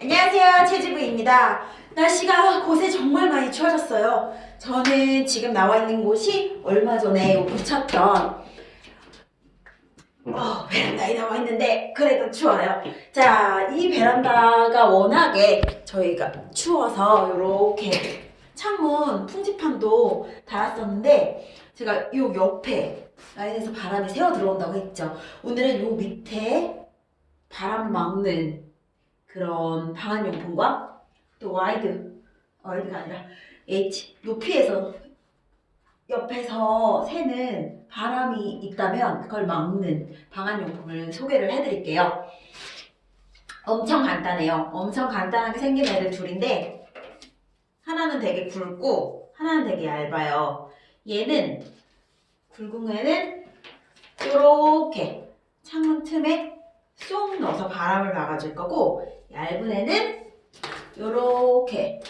안녕하세요 채지부입니다. 날씨가 곳에 정말 많이 추워졌어요. 저는 지금 나와 있는 곳이 얼마 전에 붙였던 어, 베란다에 나와 있는데 그래도 추워요. 자 이 베란다가 워낙에 저희가 추워서 이렇게 창문 풍지판도 달았었는데 제가 요 옆에 라인에서 바람이 새어 들어온다고 했죠. 오늘은 요 밑에 바람 막는 그런 방한용품과 또 wide wide가 아니라 H 높이에서 옆에서 새는 바람이 있다면 그걸 막는 방한용품을 소개를 해드릴게요. 엄청 간단해요. 엄청 간단하게 생긴 애들 둘인데 하나는 되게 굵고 하나는 되게 얇아요. 얘는 굵은 애는 이렇게 창문 틈에 쏙 넣어서 바람을 막아줄 거고 얇은 애는 이렇게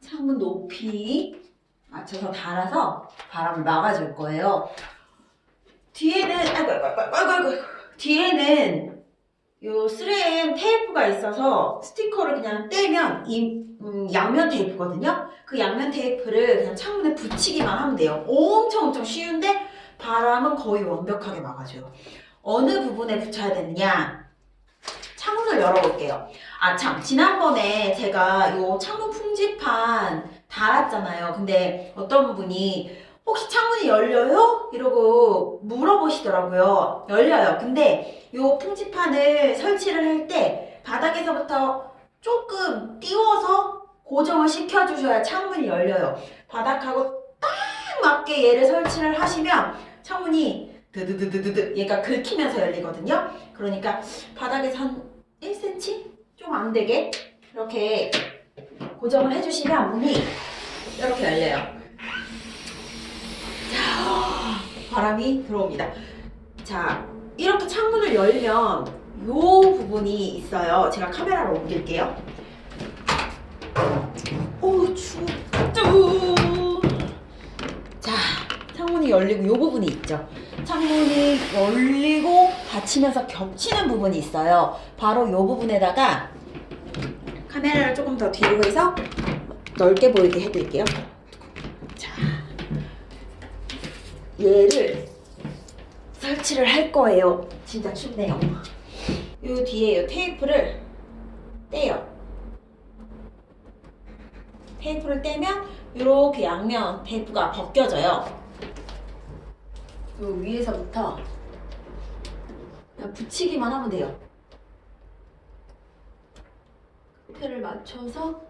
창문 높이 맞춰서 달아서 바람을 막아줄 거예요. 뒤에는 아이고 아이고 아이고 아이고, 아이고. 뒤에는 요 3M 테이프가 있어서 스티커를 그냥 떼면 이 음, 양면 테이프거든요. 그 양면 테이프를 그냥 창문에 붙이기만 하면 돼요. 엄청 엄청 쉬운데 바람은 거의 완벽하게 막아줘요. 어느 부분에 붙여야 되느냐? 창문을 열어볼게요. 아, 참. 지난번에 제가 요 창문 풍지판 달았잖아요. 근데 어떤 분이 혹시 창문이 열려요? 이러고 물어보시더라고요. 열려요. 근데 요 풍지판을 설치를 할 때 바닥에서부터 조금 띄워서 고정을 시켜주셔야 창문이 열려요. 바닥하고 딱 맞게 얘를 설치를 하시면 창문이 드드드드드드 얘가 긁히면서 열리거든요. 그러니까 바닥에서 한 1cm? 좀 안 되게 이렇게 고정을 해주시면 문이 이렇게 열려요. 자, 바람이 들어옵니다. 자, 이렇게 창문을 열면 이 부분이 있어요. 제가 카메라로 옮길게요. 오, 추워. 자, 창문이 열리고 이 부분이 있죠. 창문이 열리고 닫히면서 겹치는 부분이 있어요. 바로 이 부분에다가 카메라를 조금 더 뒤로 해서 넓게 보이게 해드릴게요. 자, 얘를 설치를 할 거예요. 진짜 춥네요. 요 뒤에 요 테이프를 떼요. 테이프를 떼면 이렇게 양면 테이프가 벗겨져요. 요 위에서부터 그냥 붙이기만 하면 돼요. 끝을 맞춰서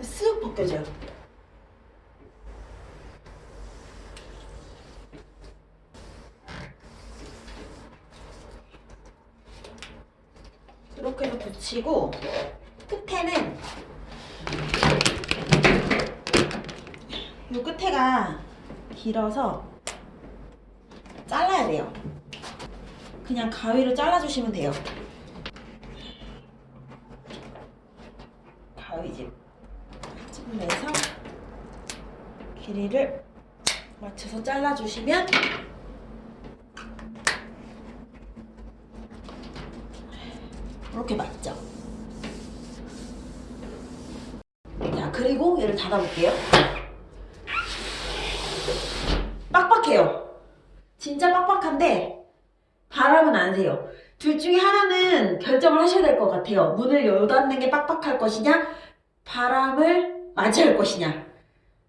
쓱 벗겨져요. 이렇게 해서 붙이고 끝에는 이 끝에가 길어서 잘라야 돼요. 그냥 가위로 잘라주시면 돼요. 가위집 좀 내서 길이를 맞춰서 잘라주시면 이렇게 맞죠? 자 그리고 얘를 닫아볼게요. 빡빡해요. 진짜 빡빡한데 바람은 안 새요. 둘 중에 하나는 결정을 하셔야 될 것 같아요. 문을 열닫는 게 빡빡할 것이냐, 바람을 맞이할 것이냐.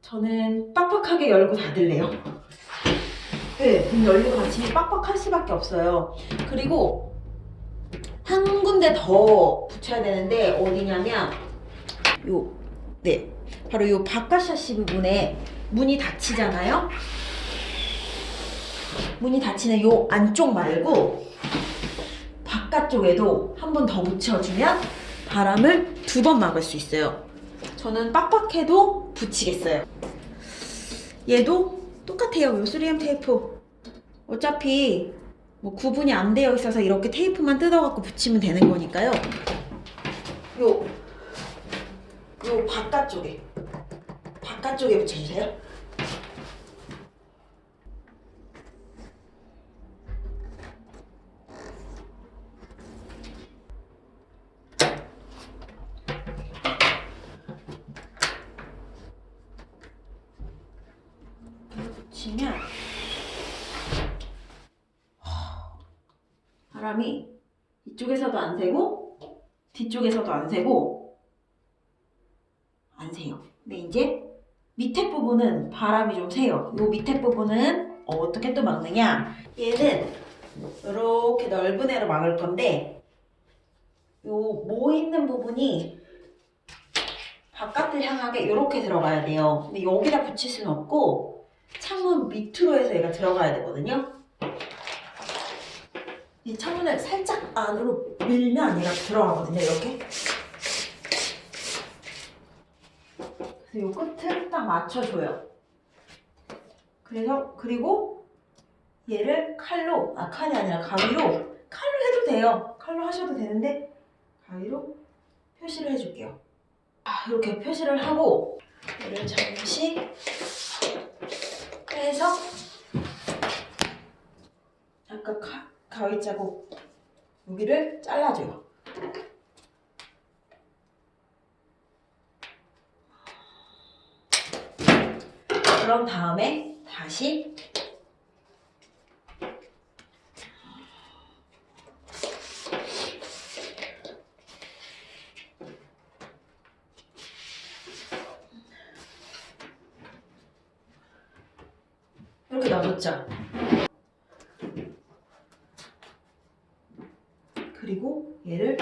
저는 빡빡하게 열고 닫을래요. 네, 문 열리고 닫히면 빡빡할 수밖에 없어요. 그리고 한 군데 더 붙여야 되는데 어디냐면 요, 네, 바로 요 바깥 샤시 부분에 문이 닫히잖아요. 문이 닫히는 요 안쪽 말고 바깥쪽에도 한 번 더 붙여주면 바람을 두 번 막을 수 있어요. 저는 빡빡해도 붙이겠어요. 얘도 똑같아요. 요 3M 테이프. 어차피 뭐 구분이 안 되어 있어서 이렇게 테이프만 뜯어갖고 붙이면 되는 거니까요. 요, 요 바깥쪽에, 바깥쪽에 붙여주세요. 치면 바람이 이쪽에서도 안 새고 뒤쪽에서도 안 새고 안 새요. 근데 이제 밑에 부분은 바람이 좀 새요. 이 밑에 부분은 어떻게 또 막느냐 얘는 이렇게 넓은 애로 막을 건데 요모 있는 부분이 바깥을 향하게 이렇게 들어가야 돼요. 근데 여기다 붙일 수는 없고 창문 밑으로 해서 얘가 들어가야 되거든요. 이 창문을 살짝 안으로 밀면 얘가 들어가거든요. 이렇게. 그래서 요 끝을 딱 맞춰줘요. 그래서 그리고 얘를 칼로 아 칼이 아니라 가위로 칼로 해도 돼요. 칼로 하셔도 되는데 가위로 표시를 해줄게요. 아, 이렇게 표시를 하고 얘를 잠시 빼서 아까 가, 가위 자국 여기를 잘라줘요. 그런 다음에 다시 이렇게 놔뒀죠. 그리고 얘를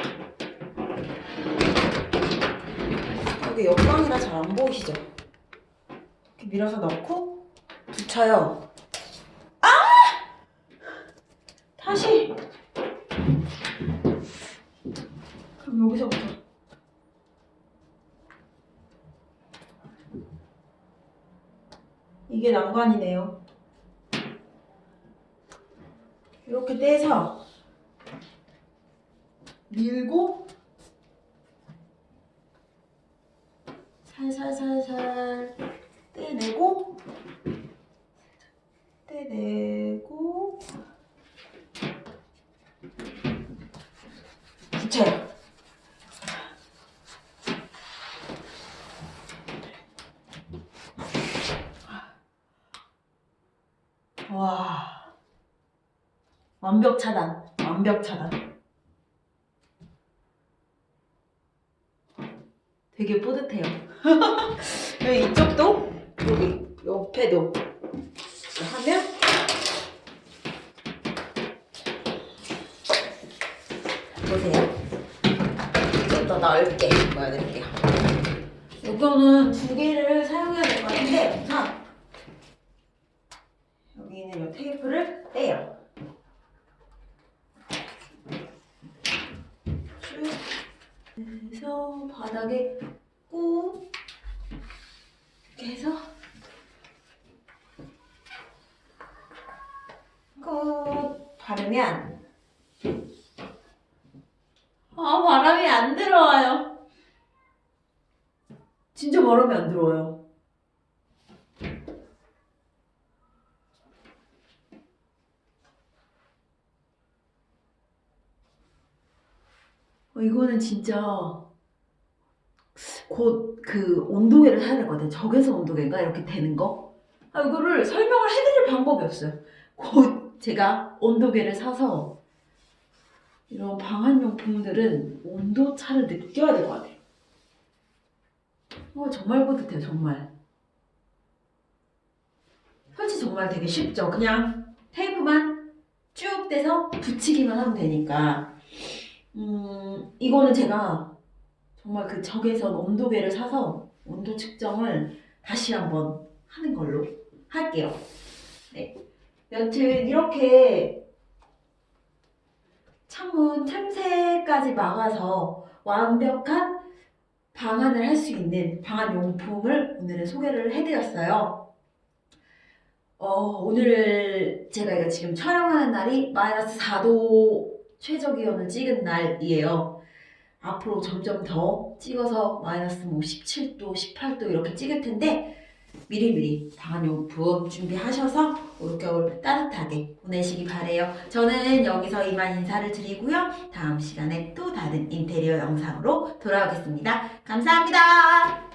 여기 옆방이라 잘 안 보이시죠? 이렇게 밀어서 넣고 붙여요. 아! 다시. 그럼 여기서부터. 이게 난관이네요. 떼서 밀고 살살살살 떼내고 떼내고 붙여요. 와 완벽 차단. 완벽 차단. 되게 뿌듯해요. 여기 이쪽도 여기 옆에도 하면 보세요. 좀 더 넓게 보여드릴게요. 이거는 두 개를 사용해야 될 것 같은데 우선 여기 있는 이 테이프를 떼요 쭉 해서 바닥에 꾹 이렇게 해서 꾹 바르면 아 바람이 안 들어와요. 진짜 바람이 안 들어와요. 어, 이거는 진짜 곧 그 온도계를 사야 될 것 같아요. 적외선 온도계인가 이렇게 되는 거. 아, 이거를 설명을 해드릴 방법이 없어요. 곧 제가 온도계를 사서 이런 방한용품들은 온도 차를 느껴야 될 것 같아요. 어, 정말 뿌듯해요, 정말. 설치 정말 되게 쉽죠. 그냥 테이프만 쭉 떼서 붙이기만 하면 되니까. 음, 이거는 제가 정말 그 적외선 온도계를 사서 온도 측정을 다시 한번 하는 걸로 할게요. 네. 여튼 이렇게 창문 틈새까지 막아서 완벽한 방안을 할 수 있는 방안 용품을 오늘은 소개를 해드렸어요. 어, 오늘 제가 이거 지금 촬영하는 날이 마이너스 4도 최저 기온을 찍은 날이에요. 앞으로 점점 더 찍어서 마이너스 뭐 17도, 18도 이렇게 찍을 텐데 미리미리 방한용품 준비하셔서 올겨울 따뜻하게 보내시기 바래요. 저는 여기서 이만 인사를 드리고요. 다음 시간에 또 다른 인테리어 영상으로 돌아오겠습니다. 감사합니다.